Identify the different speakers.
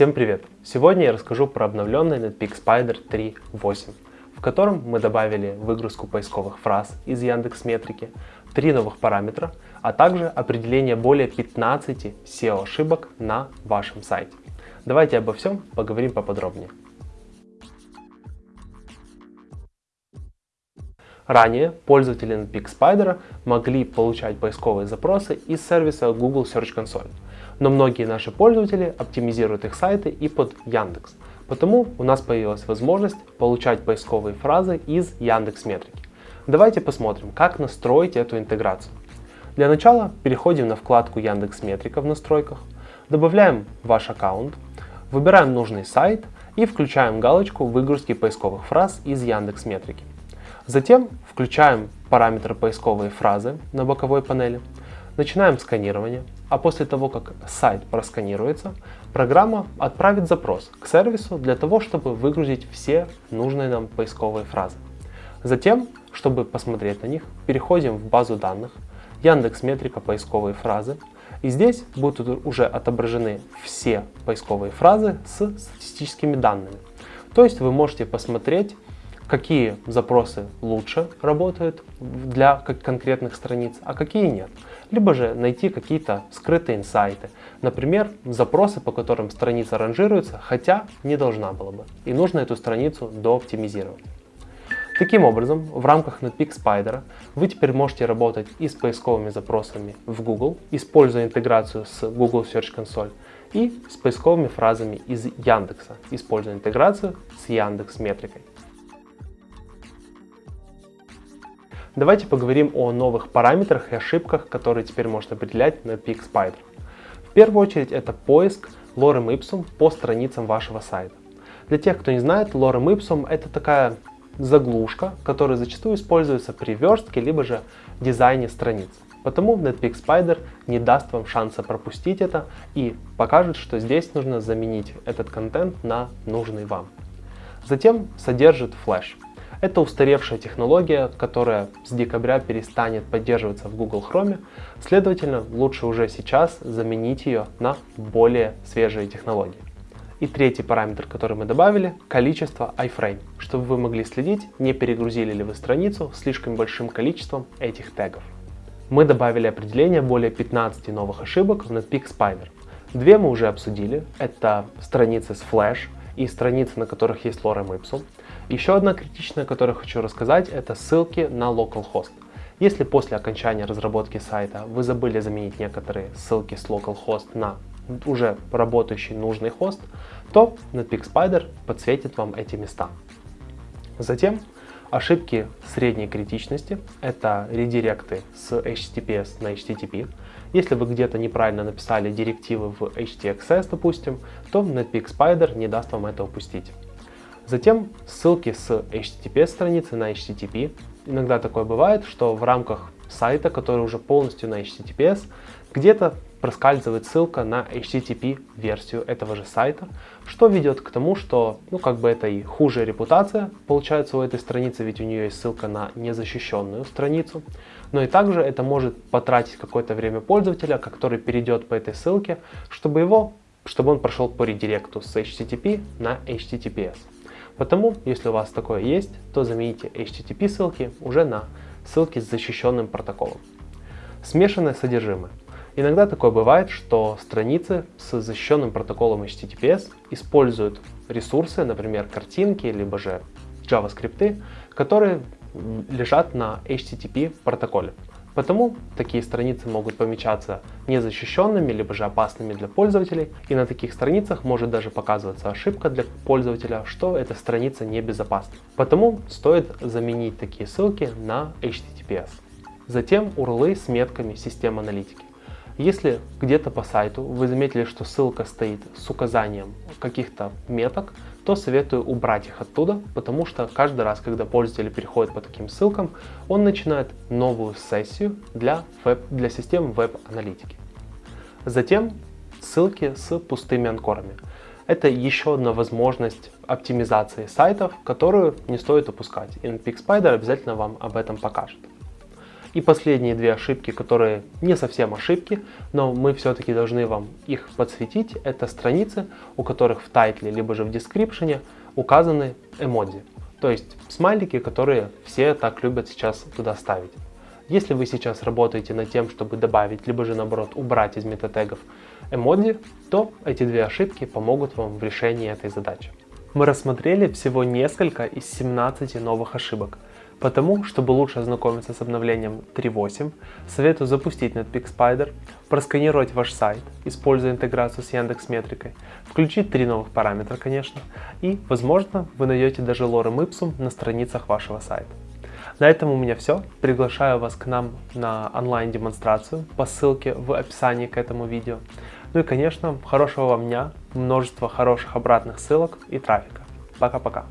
Speaker 1: Всем привет! Сегодня я расскажу про обновленный Netpeak Spider 3.8, в котором мы добавили выгрузку поисковых фраз из Яндекс Метрики, три новых параметра, а также определение более 15 SEO ошибок на вашем сайте. Давайте обо всем поговорим поподробнее. Ранее пользователи Netpeak Spider могли получать поисковые запросы из сервиса Google Search Console, но многие наши пользователи оптимизируют их сайты и под Яндекс. Потому у нас появилась возможность получать поисковые фразы из Яндекс Метрики. Давайте посмотрим, как настроить эту интеграцию. Для начала переходим на вкладку Яндекс Метрика в настройках, добавляем ваш аккаунт, выбираем нужный сайт и включаем галочку выгрузки поисковых фраз из Яндекс Метрики. Затем включаем параметр поисковые фразы на боковой панели, начинаем сканирование, а после того, как сайт просканируется, программа отправит запрос к сервису для того, чтобы выгрузить все нужные нам поисковые фразы. Затем, чтобы посмотреть на них, переходим в базу данных, Яндекс Метрика поисковые фразы, и здесь будут уже отображены все поисковые фразы с статистическими данными. То есть вы можете посмотреть какие запросы лучше работают для конкретных страниц, а какие нет. Либо же найти какие-то скрытые инсайты. Например, запросы, по которым страница ранжируется, хотя не должна была бы. И нужно эту страницу дооптимизировать. Таким образом, в рамках Netpeak Spider вы теперь можете работать и с поисковыми запросами в Google, используя интеграцию с Google Search Console, и с поисковыми фразами из Яндекса, используя интеграцию с Яндекс Метрикой. Давайте поговорим о новых параметрах и ошибках, которые теперь можно определять на Peak Spider. В первую очередь это поиск lorem ipsum по страницам вашего сайта. Для тех, кто не знает, lorem ipsum это такая заглушка, которая зачастую используется при верстке, либо же дизайне страниц. Потому Netpeak Spider не даст вам шанса пропустить это и покажет, что здесь нужно заменить этот контент на нужный вам. Затем содержит флеш. Это устаревшая технология, которая с декабря перестанет поддерживаться в Google Chrome, следовательно, лучше уже сейчас заменить ее на более свежие технологии. И третий параметр, который мы добавили, количество iframe, чтобы вы могли следить, не перегрузили ли вы страницу слишком большим количеством этих тегов. Мы добавили определение более 15 новых ошибок в Netpeak Spider. Две мы уже обсудили, это страницы с Flash и страницы, на которых есть lorem ipsum. Еще одна критичная, которую хочу рассказать, это ссылки на localhost. Если после окончания разработки сайта вы забыли заменить некоторые ссылки с localhost на уже работающий нужный хост, то Netpeak Spider подсветит вам эти места. Затем ошибки средней критичности – это редиректы с HTTPS на HTTP. Если вы где-то неправильно написали директивы в HTXS, допустим, то Netpeak Spider не даст вам это упустить. Затем ссылки с HTTP страницы на HTTP. Иногда такое бывает, что в рамках сайта, который уже полностью на HTTPS, где-то проскальзывает ссылка на HTTP версию этого же сайта, что ведет к тому, что, ну, как бы это и хуже репутация получается у этой страницы, ведь у нее есть ссылка на незащищенную страницу, но и также это может потратить какое-то время пользователя, который перейдет по этой ссылке, чтобы его, чтобы он прошел по редиректу с HTTP на HTTPS. Потому, если у вас такое есть, то замените HTTP ссылки уже на ссылки с защищенным протоколом. Смешанное содержимое. Иногда такое бывает, что страницы с защищенным протоколом HTTPS используют ресурсы, например, картинки, либо же JavaScript, которые лежат на HTTP протоколе. Потому такие страницы могут помечаться незащищенными, либо же опасными для пользователей, и на таких страницах может даже показываться ошибка для пользователя, что эта страница небезопасна. Потому стоит заменить такие ссылки на HTTPS. Затем URL с метками систем аналитики. Если где-то по сайту вы заметили, что ссылка стоит с указанием каких-то меток, то советую убрать их оттуда, потому что каждый раз, когда пользователь переходит по таким ссылкам, он начинает новую сессию для, веб, для систем веб-аналитики. Затем ссылки с пустыми анкорами. Это еще одна возможность оптимизации сайтов, которую не стоит упускать. И Spider обязательно вам об этом покажет. И последние две ошибки, которые не совсем ошибки, но мы все-таки должны вам их подсветить, это страницы, у которых в тайтле, либо же в дескрипшене указаны эмодзи. То есть смайлики, которые все так любят сейчас туда ставить. Если вы сейчас работаете над тем, чтобы добавить, либо же наоборот убрать из метатегов эмодзи, то эти две ошибки помогут вам в решении этой задачи. Мы рассмотрели всего несколько из 17 новых ошибок. Потому, чтобы лучше ознакомиться с обновлением 3.8, советую запустить Netpeak Spider, просканировать ваш сайт, используя интеграцию с Яндекс Метрикой, включить три новых параметра, конечно, и, возможно, вы найдете даже лорем ipsum на страницах вашего сайта. На этом у меня все. Приглашаю вас к нам на онлайн-демонстрацию по ссылке в описании к этому видео. Ну и, конечно, хорошего вам дня, множество хороших обратных ссылок и трафика. Пока-пока.